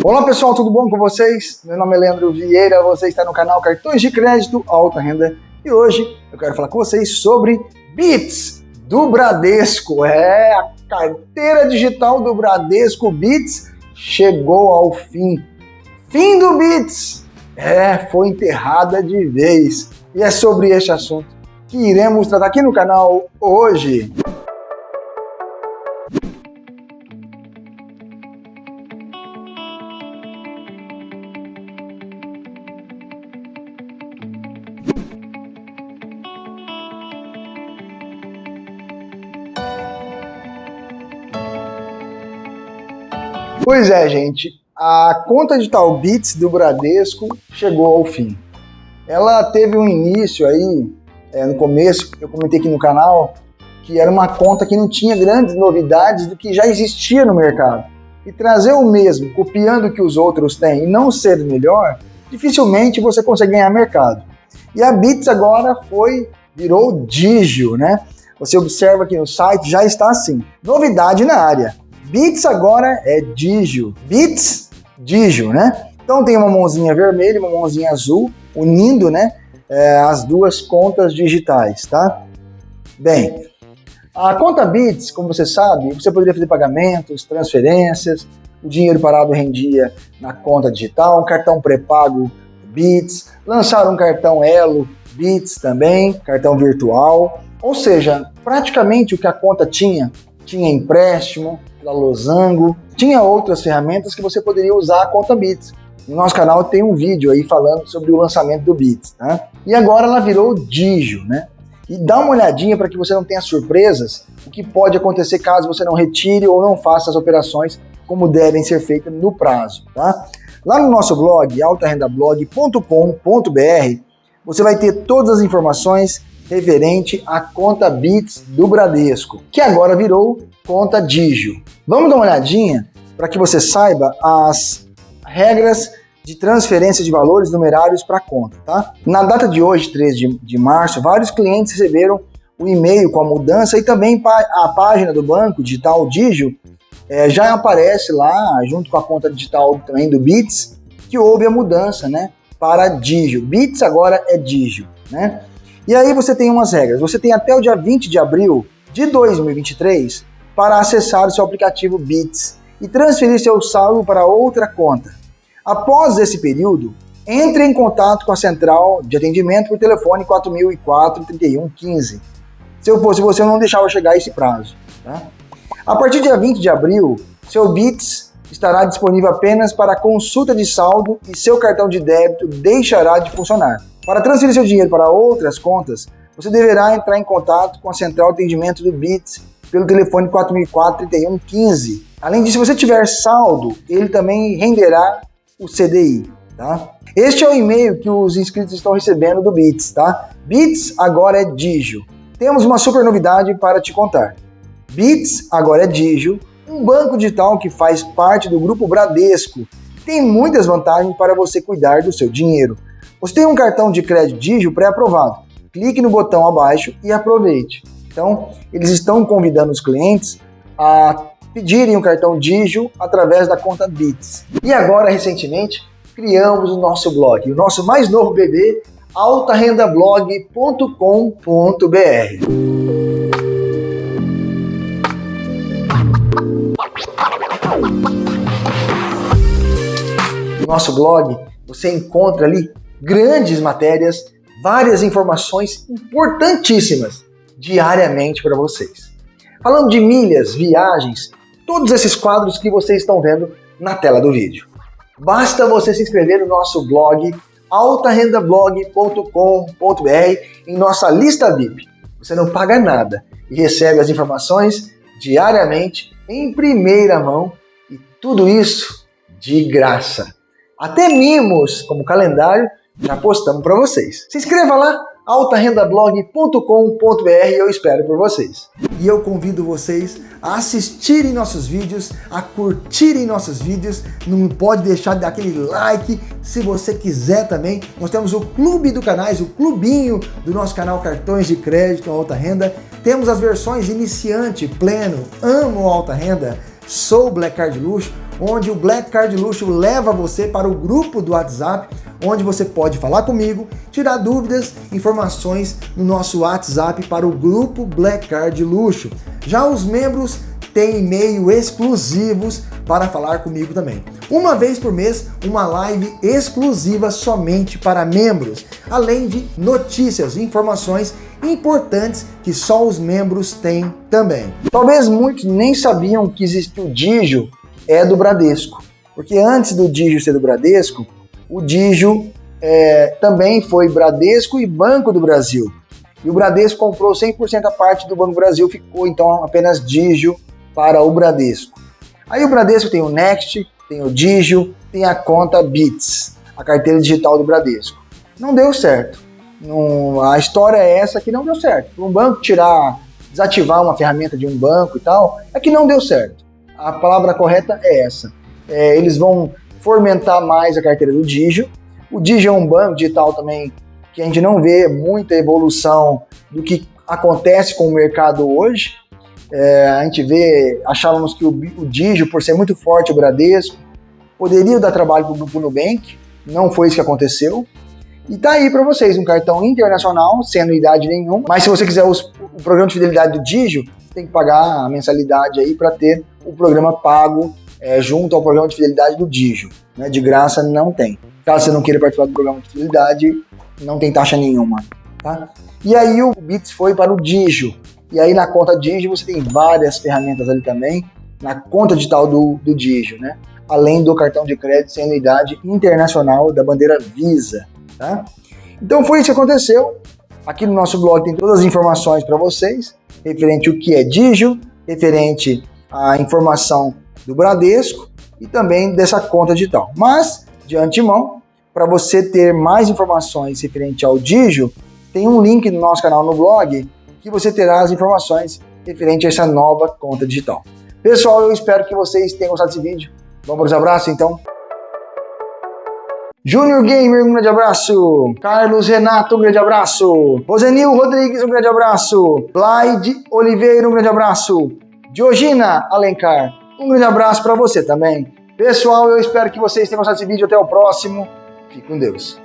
Olá pessoal, tudo bom com vocês? Meu nome é Leandro Vieira, você está no canal Cartões de Crédito Alta Renda e hoje eu quero falar com vocês sobre Bits do Bradesco. É, a carteira digital do Bradesco Bits chegou ao fim. Fim do Bits! É, foi enterrada de vez. E é sobre este assunto que iremos tratar aqui no canal hoje. Pois é, gente, a conta digital Bits do Bradesco chegou ao fim. Ela teve um início aí, é, no começo, eu comentei aqui no canal, que era uma conta que não tinha grandes novidades do que já existia no mercado. E trazer o mesmo, copiando o que os outros têm e não ser melhor, dificilmente você consegue ganhar mercado. E a Bits agora foi, virou Digio, né? Você observa que no site já está assim. Novidade na área. Bits agora é Digio. Bits, Digio, né? Então tem uma mãozinha vermelha e uma mãozinha azul, unindo, né, é, as duas contas digitais, tá? Bem, a conta Bits, como você sabe, você poderia fazer pagamentos, transferências, o dinheiro parado rendia na conta digital, um cartão pré-pago Bits, lançaram um cartão Elo Bits também, cartão virtual, ou seja, praticamente o que a conta tinha, tinha empréstimo, pela Losango. Tinha outras ferramentas que você poderia usar a conta Bits. No nosso canal tem um vídeo aí falando sobre o lançamento do Bits, tá? E agora ela virou Digio, né? E dá uma olhadinha para que você não tenha surpresas, o que pode acontecer caso você não retire ou não faça as operações como devem ser feitas no prazo, tá? Lá no nosso blog, altarendablog.com.br, você vai ter todas as informações referente à conta Bits do Bradesco, que agora virou conta Digio. Vamos dar uma olhadinha para que você saiba as regras de transferência de valores numerários para a conta, tá? Na data de hoje, 3 de, de março, vários clientes receberam o e-mail com a mudança e também a página do banco digital Digio é, já aparece lá, junto com a conta digital também do Bits, que houve a mudança, né, para Digio. Bits agora é Digio, né? E aí você tem umas regras. Você tem até o dia 20 de abril de 2023 para acessar o seu aplicativo Bits e transferir seu saldo para outra conta. Após esse período, entre em contato com a central de atendimento por telefone 4004 3115. Se eu fosse você, não deixava chegar esse prazo. Tá? A partir do dia 20 de abril, seu Bits estará disponível apenas para consulta de saldo e seu cartão de débito deixará de funcionar. Para transferir seu dinheiro para outras contas, você deverá entrar em contato com a central de atendimento do Bits pelo telefone 4004-3115. Além disso, se você tiver saldo, ele também renderá o CDI. Tá? Este é o e-mail que os inscritos estão recebendo do Bits. Tá? Bits agora é Digio. Temos uma super novidade para te contar. Bits agora é Digio, um banco digital que faz parte do grupo Bradesco. Tem muitas vantagens para você cuidar do seu dinheiro. Você tem um cartão de crédito Digio pré-aprovado. Clique no botão abaixo e aproveite. Então, eles estão convidando os clientes a pedirem o cartão Digio através da conta Bits. E agora, recentemente, criamos o nosso blog, o nosso mais novo bebê, altarendablog.com.br. No nosso blog, você encontra ali grandes matérias, várias informações importantíssimas diariamente para vocês. Falando de milhas, viagens, todos esses quadros que vocês estão vendo na tela do vídeo. Basta você se inscrever no nosso blog altarendablog.com.br em nossa lista VIP. Você não paga nada e recebe as informações diariamente em primeira mão e tudo isso de graça. Até mimos como calendário já postamos para vocês. Se inscreva lá altarendablog.com.br eu espero por vocês. E eu convido vocês a assistirem nossos vídeos, a curtirem nossos vídeos, não pode deixar de dar aquele like, se você quiser também, nós temos o clube do canais, o clubinho do nosso canal Cartões de Crédito Alta Renda, temos as versões iniciante, pleno, amo alta renda, sou Black Card Luxo, onde o Black Card Luxo leva você para o grupo do WhatsApp, onde você pode falar comigo, tirar dúvidas, informações no nosso WhatsApp para o grupo Black Card Luxo. Já os membros têm e-mail exclusivos para falar comigo também. Uma vez por mês, uma live exclusiva somente para membros, além de notícias e informações importantes que só os membros têm também. Talvez muitos nem sabiam que existe o Digio é do Bradesco, porque antes do Digio ser do Bradesco, o Digio é, também foi Bradesco e Banco do Brasil. E o Bradesco comprou 100% a parte do Banco do Brasil, ficou então apenas Digio para o Bradesco. Aí o Bradesco tem o Next, tem o Digio, tem a conta Bits, a carteira digital do Bradesco. Não deu certo. A história é essa que não deu certo. Um banco tirar, desativar uma ferramenta de um banco e tal, é que não deu certo. A palavra correta é essa. É, eles vão fomentar mais a carteira do Digio. O Digio é um banco digital também que a gente não vê muita evolução do que acontece com o mercado hoje. É, a gente vê, achávamos que o, o Digio, por ser muito forte o Bradesco, poderia dar trabalho para o Grupo Nubank, não foi isso que aconteceu. E tá aí para vocês um cartão internacional, sem anuidade nenhuma. Mas se você quiser os, o programa de fidelidade do Digio, tem que pagar a mensalidade aí para ter o programa pago é, junto ao programa de fidelidade do Digio. Né? De graça não tem. Caso você não queira participar do programa de fidelidade, não tem taxa nenhuma. Tá? E aí o Bits foi para o Digio. E aí na conta Digio você tem várias ferramentas ali também, na conta digital do, do Digio, né? Além do cartão de crédito sem anuidade internacional da bandeira Visa. Tá? Então foi isso que aconteceu. Aqui no nosso blog tem todas as informações para vocês, referente ao que é Digio, referente à informação do Bradesco e também dessa conta digital. Mas, de antemão, para você ter mais informações referente ao Digio, tem um link no nosso canal no blog que você terá as informações referente a essa nova conta digital. Pessoal, eu espero que vocês tenham gostado desse vídeo. Vamos para os abraços, então? Júnior Gamer, um grande abraço. Carlos Renato, um grande abraço. Rosenil Rodrigues, um grande abraço. Blaide Oliveira, um grande abraço. Diogina Alencar, um grande abraço para você também. Pessoal, eu espero que vocês tenham gostado desse vídeo. Até o próximo. Fique com Deus.